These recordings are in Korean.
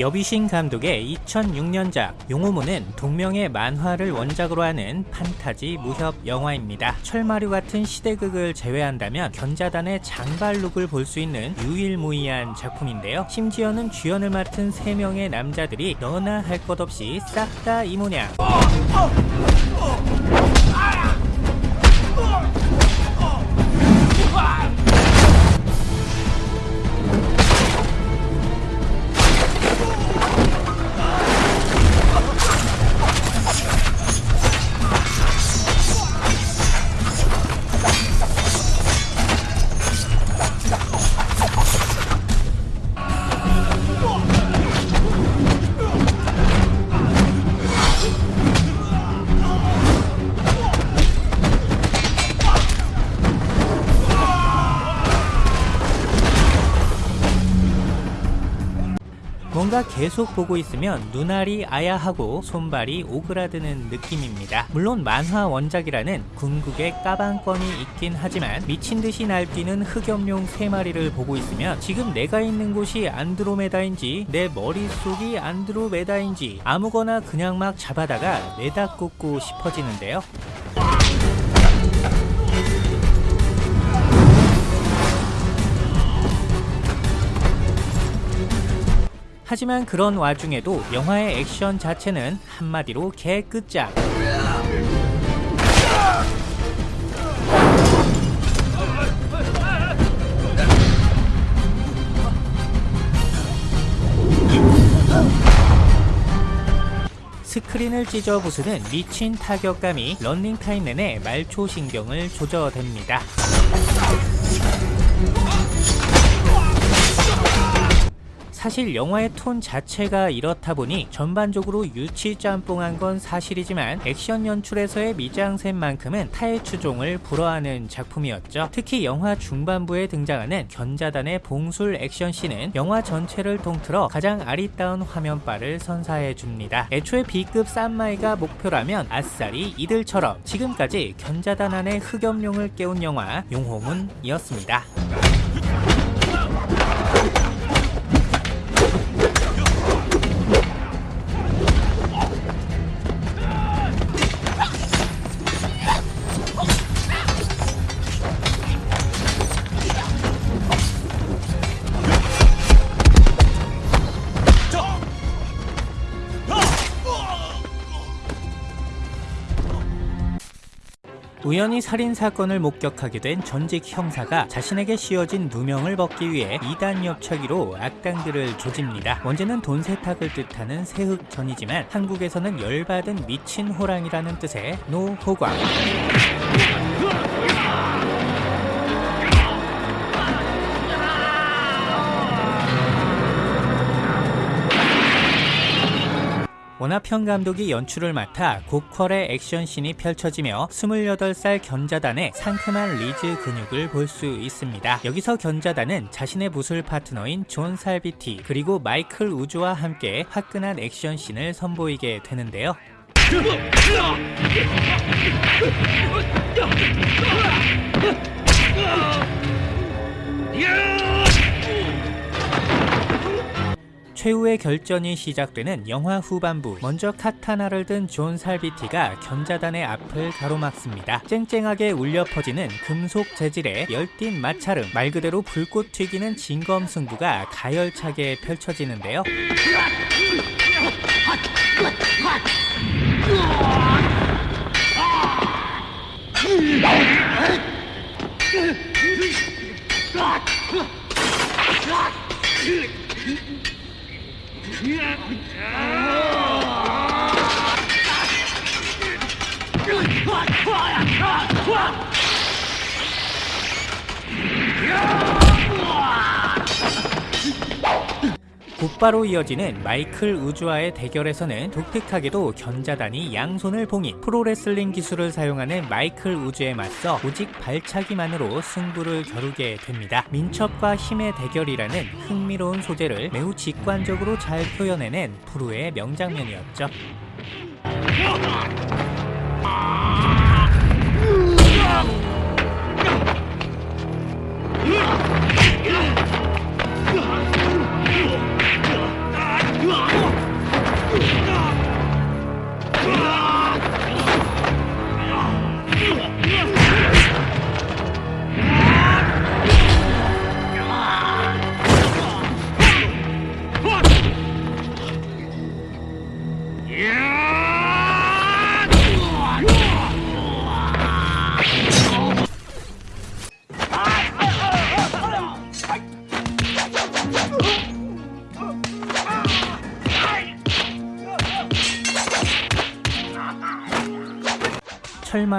여비신 감독의 2006년작 용호문은 동명의 만화를 원작으로 하는 판타지 무협 영화입니다. 철마류 같은 시대극을 제외한다면 견자단의 장발룩을 볼 수 있는 유일무이한 작품인데요. 심지어는 주연을 맡은 3명의 남자들이 너나 할 것 없이 싹 다 이모 계속 보고 있으면 눈알이 아야하고 손발이 오그라드는 느낌입니다. 물론 만화 원작이라는 궁극의 까방권이 있긴 하지만 미친듯이 날뛰는 흑염룡 3마리를 보고 있으면 지금 내가 있는 곳이 안드로메다인지 내 머릿속이 안드로메다인지 아무거나 그냥 막 잡아다가 내다 꽂고 싶어지는데요. 하지만 그런 와중에도 영화의 액션 자체는 한마디로 개끝장 스크린을 찢어 부수는 미친 타격감이 런닝타임 내내 말초신경을 조져댑니다. 사실 영화의 톤 자체가 이렇다 보니 전반적으로 유치 짬뽕한 건 사실이지만 액션 연출에서의 미장센만큼은 타의 추종을 불허하는 작품이었죠. 특히 영화 중반부에 등장하는 견자단의 봉술 액션씬은 영화 전체를 통틀어 가장 아리따운 화면빨을 선사해 줍니다. 애초에 B급 쌈마이가 목표라면 아싸리 이들처럼 지금까지 견자단 안의 흑염룡을 깨운 영화 용호문이었습니다. 우연히 살인사건을 목격하게 된 전직 형사가 자신에게 씌워진 누명을 벗기 위해 이단 엽차기로 악당들을 조집니다. 원제는 돈 세탁을 뜻하는 새흑전이지만 한국에서는 열받은 미친 호랑이라는 뜻의 노호광 원화평 감독이 연출을 맡아 고퀄의 액션씬이 펼쳐지며 28살 견자단의 상큼한 리즈 근육을 볼 수 있습니다. 여기서 견자단은 자신의 무술 파트너인 존 살비티 그리고 마이클 우즈와 함께 화끈한 액션씬을 선보이게 되는데요. 최후의 결전이 시작되는 영화 후반부 먼저 카타나를 든 존 살비티가 견자단의 앞을 가로막습니다. 쨍쨍하게 울려 퍼지는 금속 재질의 열띤 마찰음 말 그대로 불꽃 튀기는 진검 승부가 가열차게 펼쳐지는데요. 呀啊啊呀呀 곧바로 이어지는 마이클 우주와의 대결에서는 독특하게도 견자단이 양손을 봉인 프로레슬링 기술을 사용하는 마이클 우주에 맞서 오직 발차기만으로 승부를 겨루게 됩니다. 민첩과 힘의 대결이라는 흥미로운 소재를 매우 직관적으로 잘 표현해낸 프로의 명장면이었죠. Come on!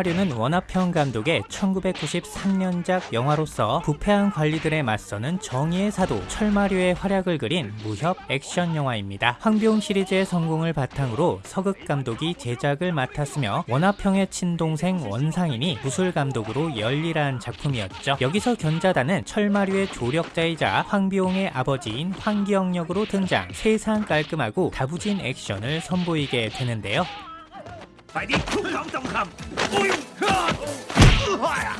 철마류는 원화평 감독의 1993년작 영화로서 부패한 관리들에 맞서는 정의의 사도 철마류의 활약을 그린 무협 액션 영화입니다. 황비용 시리즈의 성공을 바탕으로 서극 감독이 제작을 맡았으며 원화평의 친동생 원상인이 무술 감독으로 열일한 작품이었죠. 여기서 견자단은 철마류의 조력자이자 황비용의 아버지인 황기영 역으로 등장 세상 깔끔하고 다부진 액션을 선보이게 되는데요. 快点，出掌重呀！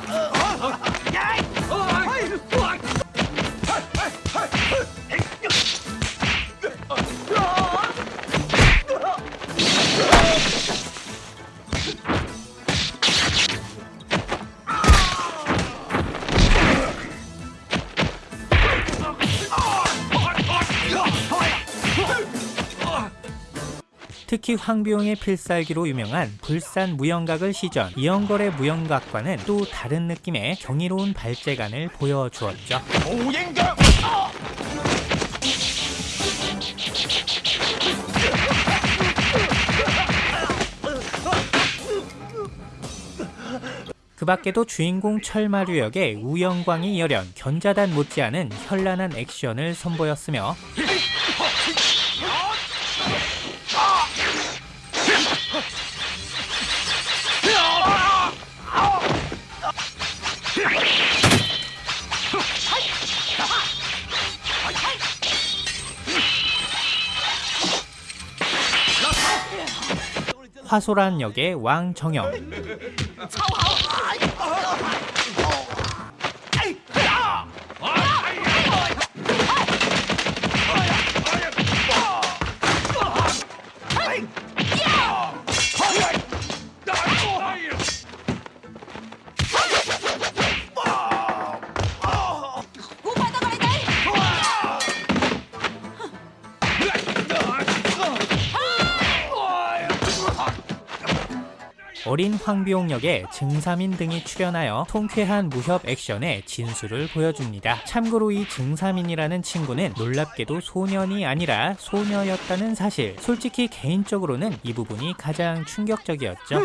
특히 황비용의 필살기로 유명한 불산 무영각을 시전 이영걸의 무영각과는 또 다른 느낌의 경이로운 발재간을 보여주었죠. 오행각! 그 밖에도 주인공 철마류 역의 우영광이 열연, 견자단 못지않은 현란한 액션을 선보였으며 화소란 역의 왕정영 어린 황비용 역의 증삼인 등이 출연하여 통쾌한 무협 액션의 진수를 보여줍니다. 참고로 이 증삼인이라는 친구는 놀랍게도 소년이 아니라 소녀였다는 사실. 솔직히 개인적으로는 이 부분이 가장 충격적이었죠.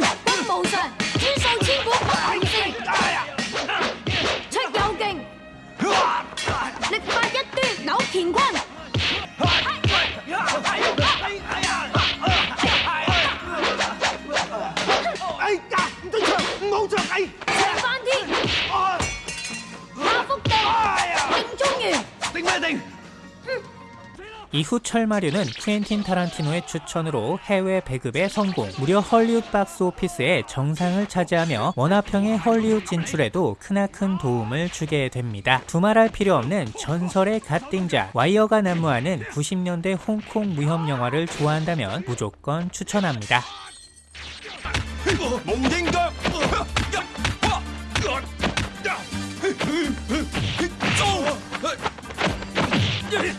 이후 철마류는 쿠엔틴 타란티노의 추천으로 해외 배급에 성공, 무려 헐리우드 박스 오피스의 정상을 차지하며 원화평의 헐리우드 진출에도 크나큰 도움을 주게 됩니다. 두말할 필요 없는 전설의 갓띵자, 와이어가 난무하는 90년대 홍콩 무협 영화를 좋아한다면 무조건 추천합니다. Yeah.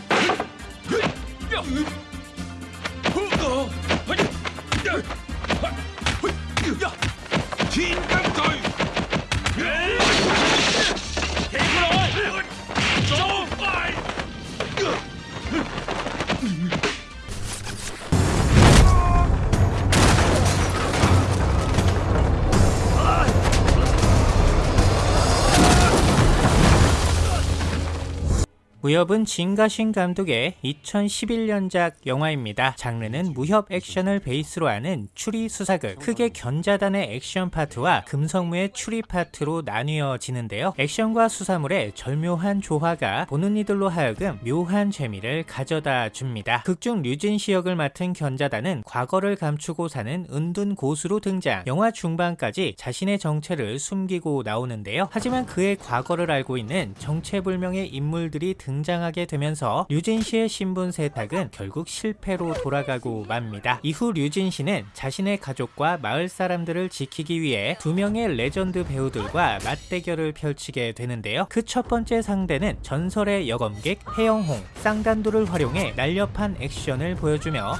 무협은 진가신 감독의 2011년작 영화입니다. 장르는 무협 액션을 베이스로 하는 추리 수사극. 크게 견자단의 액션 파트와 금성무의 추리 파트로 나뉘어지는데요. 액션과 수사물의 절묘한 조화가 보는 이들로 하여금 묘한 재미를 가져다 줍니다. 극중 류진시 역을 맡은 견자단은 과거를 감추고 사는 은둔 고수로 등장. 영화 중반까지 자신의 정체를 숨기고 나오는데요. 하지만 그의 과거를 알고 있는 정체불명의 인물들이 등장하게 되면서 류진시의 신분 세탁은 결국 실패로 돌아가고 맙니다. 이후 류진시는 자신의 가족과 마을 사람들을 지키기 위해 두 명의 레전드 배우들과 맞대결을 펼치게 되는데요. 그 첫 번째 상대는 전설의 여검객 해영홍, 쌍단도를 활용해 날렵한 액션을 보여주며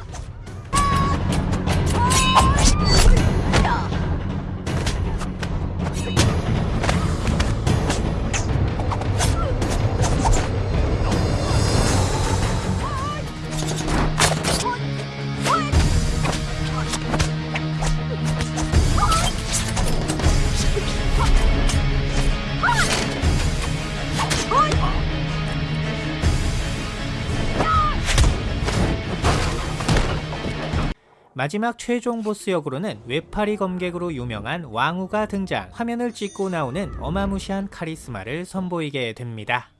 마지막 최종 보스 역으로는 외팔이 검객으로 유명한 왕우가 등장 화면을 찍고 나오는 어마무시한 카리스마를 선보이게 됩니다.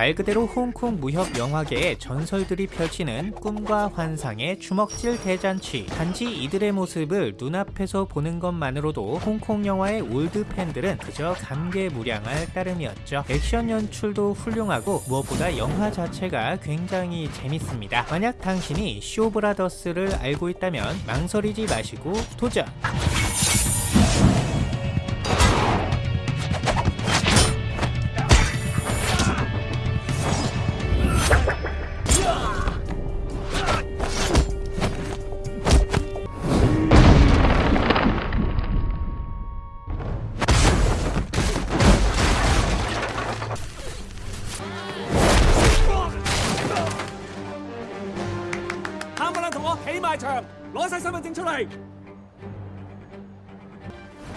말 그대로 홍콩 무협 영화계의 전설들이 펼치는 꿈과 환상의 주먹질 대잔치. 단지 이들의 모습을 눈앞에서 보는 것만으로도 홍콩 영화의 올드 팬들은 그저 감개무량할 따름이었죠. 액션 연출도 훌륭하고 무엇보다 영화 자체가 굉장히 재밌습니다. 만약 당신이 쇼브라더스를 알고 있다면 망설이지 마시고 도전!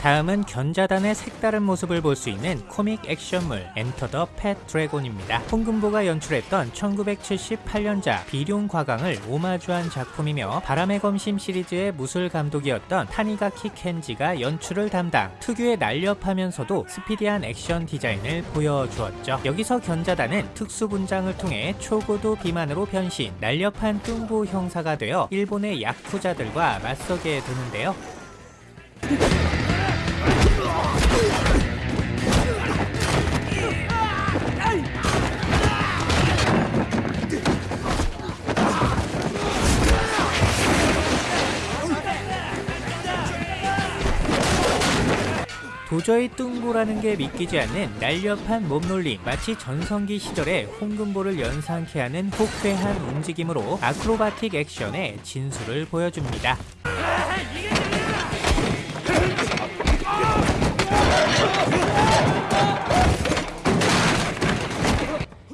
다음은 견자단의 색다른 모습을 볼 수 있는 코믹 액션물 Enter the Fat Dragon입니다. 홍금보가 연출했던 1978년작 비룡과강을 오마주한 작품이며 바람의 검심 시리즈의 무술 감독이었던 타니가키 켄지가 연출을 담당 특유의 날렵하면서도 스피디한 액션 디자인을 보여주었죠. 여기서 견자단은 특수 분장을 통해 초고도 비만으로 변신 날렵한 뚱보 형사가 되어 일본의 야쿠자들과 맞서게 되는데요. 도저히 뚱보라는 게 믿기지 않는 날렵한 몸놀림 마치 전성기 시절의 홍금보를 연상케 하는 호쾌한 움직임으로 아크로바틱 액션의 진수를 보여줍니다.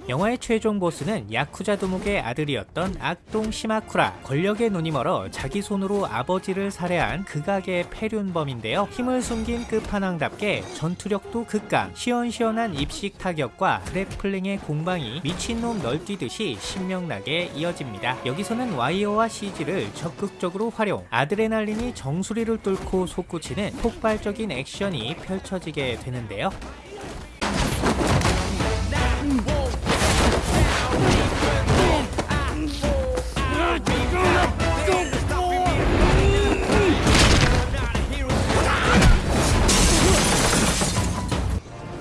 영화의 최종 보스는 야쿠자 도목의 아들이었던 악동 시마쿠라. 권력에 눈이 멀어 자기 손으로 아버지를 살해한 극악의 폐륜범인데요. 힘을 숨긴 끝판왕답게 전투력도 극강. 시원시원한 입식 타격과 그래플링의 공방이 미친놈 널뛰듯이 신명나게 이어집니다. 여기서는 와이어와 CG를 적극적으로 활용. 아드레날린이 정수리를 뚫고 솟구치는 폭발적인 액션이 펼쳐지게 되는데요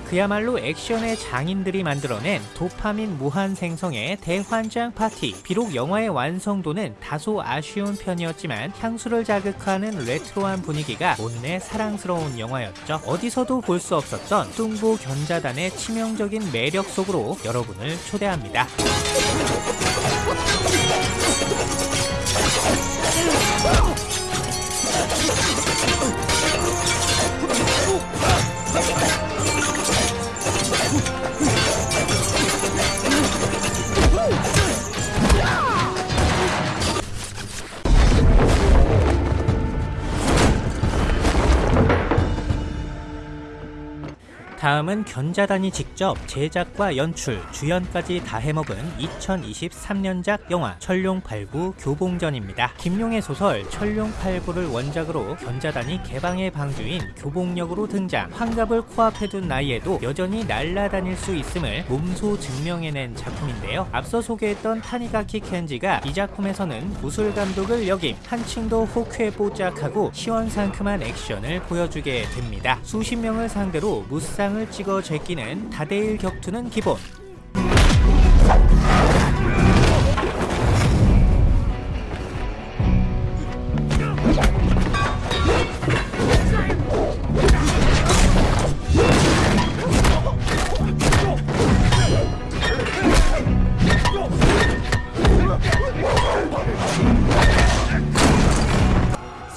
그야말로 액션의 장인들이 만들어낸 도파민 무한 생성의 대환장 파티. 비록 영화의 완성도는 다소 아쉬운 편이었지만 향수를 자극하는 레트로한 분위기가 온내 사랑스러운 영화였죠. 어디서도 볼 수 없었던 뚱보 견자단의 치명적인 매력 속으로 여러분을 초대합니다. 다음은 견자단이 직접 제작과 연출, 주연까지 다 해먹은 2023년작 영화 천룡팔부 교봉전입니다. 김용의 소설 천룡팔부를 원작으로 견자단이 개방의 방주인 교봉역으로 등장 환갑을 코앞에 둔 나이에도 여전히 날아다닐 수 있음을 몸소 증명해낸 작품인데요. 앞서 소개했던 타니가키 켄지가 이 작품에서는 무술 감독을 역임 한층 더 호쾌뽀짝하고 시원상큼한 액션을 보여주게 됩니다. 수십 명을 상대로 무쌍 장을 찍어 제끼는 다대일 격투는 기본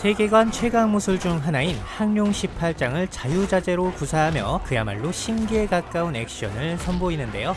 세계관 최강 무술 중 하나인 항룡 18장을 자유자재로 구사하며 그야말로 신기에 가까운 액션을 선보이는데요.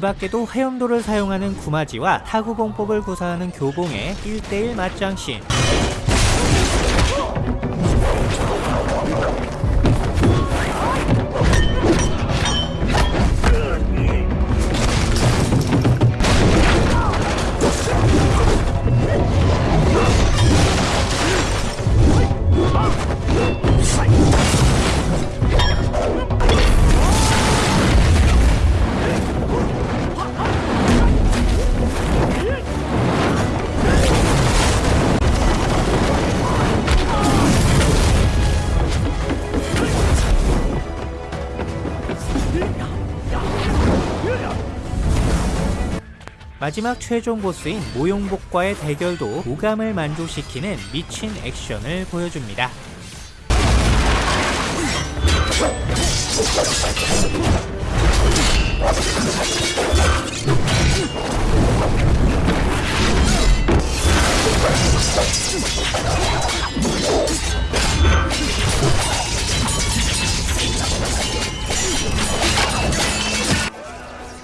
밖에도 화염도를 사용하는 구마지와 타구공법을 구사하는 교봉의 1대1 맞짱씬 마지막 최종 보스인 모용복과의 대결도 오감을 만족시키는 미친 액션을 보여줍니다.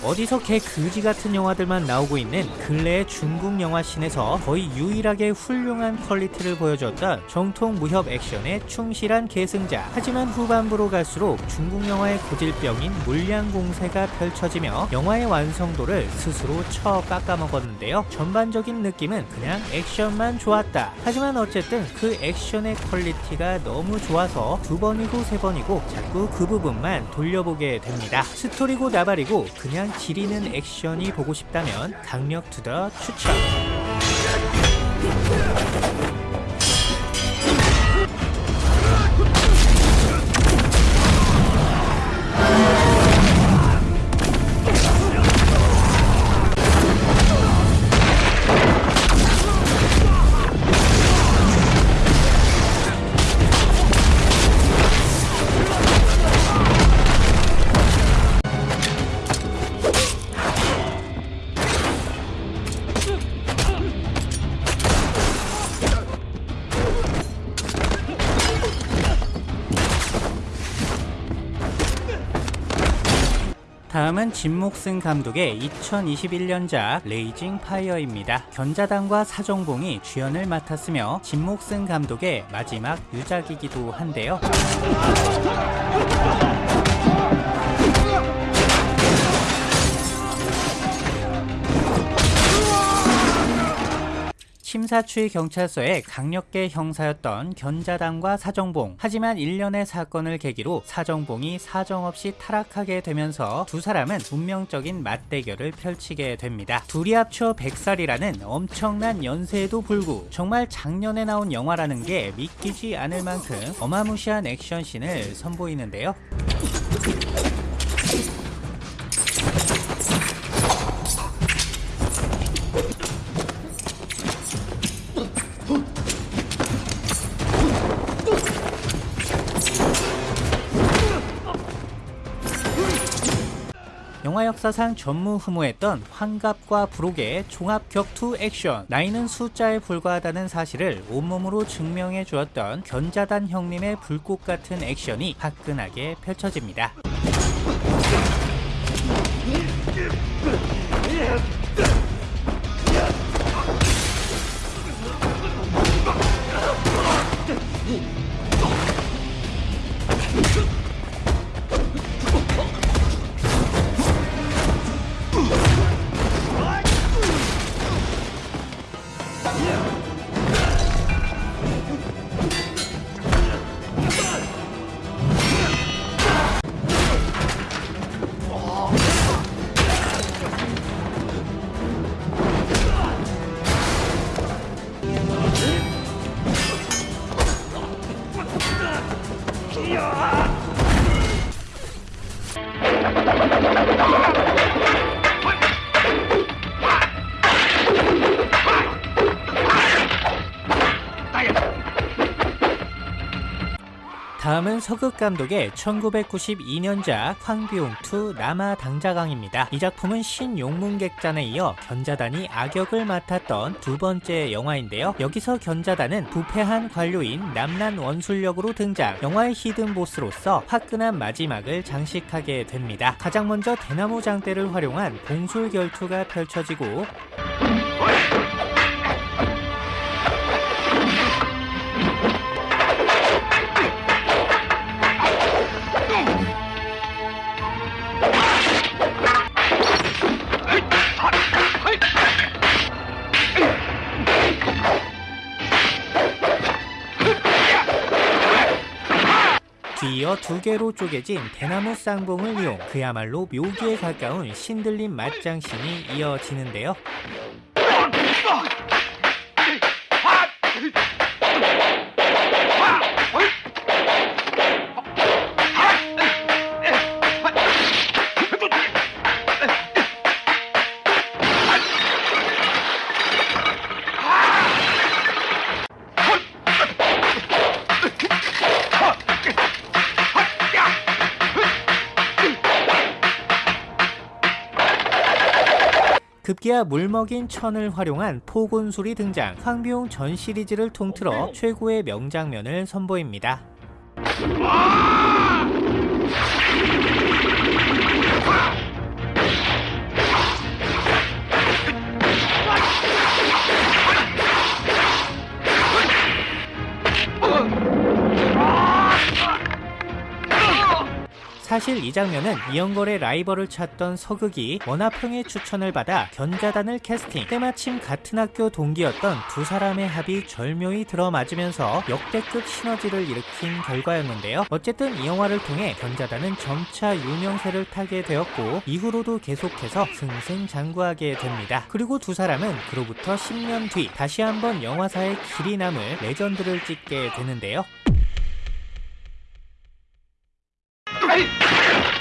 어디서 개 그지 같은 영화들만 나오고 있는 근래의 중국 영화 씬에서 거의 유일하게 훌륭한 퀄리티를 보여줬던 정통 무협 액션의 충실한 계승자. 하지만 후반부로 갈수록 중국 영화의 고질병인 물량 공세가 펼쳐지며 영화의 완성도를 스스로 쳐 깎아먹었는데요. 전반적인 느낌은 그냥 액션만 좋았다. 하지만 어쨌든 그 액션의 퀄리티가 너무 좋아서 두 번이고 세 번이고 자꾸 그 부분만 돌려보게 됩니다. 스토리고 나발이고 그냥 지리는 액션이 보고 싶다면 강력 to the 추천. 진목승 감독의 2021년작 Raging Fire입니다. 견자단과 사정봉이 주연을 맡았으며 진목승 감독의 마지막 유작이기도 한데요. 침사추이 경찰서의 강력계 형사였던 견자단과 사정봉. 하지만 일련의 사건을 계기로 사정봉이 사정없이 타락하게 되면서 두 사람은 운명적인 맞대결을 펼치게 됩니다. 둘이 합쳐 100살이라는 엄청난 연세에도 불구 정말 작년에 나온 영화라는 게 믿기지 않을 만큼 어마무시한 액션씬을 선보이는데요. 역사상 전무후무했던 환갑과 부록의 종합 격투 액션 나이는 숫자에 불과하다는 사실을 온몸으로 증명해 주었던 견자단 형님의 불꽃 같은 액션이 화끈하게 펼쳐집니다. 다음은 서극 감독의 1992년작 황비용2 남아 당자강입니다. 이 작품은 신용문객전에 이어 견자단이 악역을 맡았던 두 번째 영화인데요. 여기서 견자단은 부패한 관료인 남란 원술력으로 등장, 영화의 히든 보스로서 화끈한 마지막을 장식하게 됩니다. 가장 먼저 대나무 장대를 활용한 공술 결투가 펼쳐지고 두 개로 쪼개진 대나무 쌍봉을 이용 그야말로 묘기에 가까운 신들림 맞장신이 이어지는데요. 급기야 물먹인 천을 활용한 포곤술이 등장 황비용 전 시리즈를 통틀어 최고의 명장면을 선보입니다. 사실 이 장면은 이연걸의 라이벌을 찾던 서극이 원화평의 추천을 받아 견자단을 캐스팅. 때마침 같은 학교 동기였던 두 사람의 합이 절묘히 들어맞으면서 역대급 시너지를 일으킨 결과였는데요. 어쨌든 이 영화를 통해 견자단은 점차 유명세를 타게 되었고 이후로도 계속해서 승승장구하게 됩니다. 그리고 두 사람은 그로부터 10년 뒤 다시 한번 영화사에 길이 남을 레전드를 찍게 되는데요 아이!